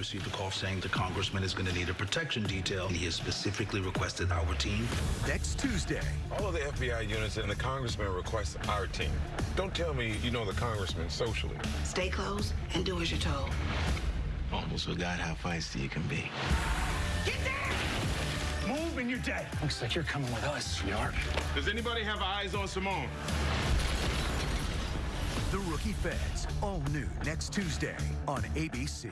received a call saying the congressman is going to need a protection detail. He has specifically requested our team. Next Tuesday. All of the FBI units and the congressman requests our team. Don't tell me you know the congressman socially. Stay close and do as you're told. Almost forgot how feisty you can be. Get down! Move and you're dead. Looks like you're coming with us, sweetheart. Does anybody have eyes on Simone? The Rookie Feds, all new next Tuesday on ABC.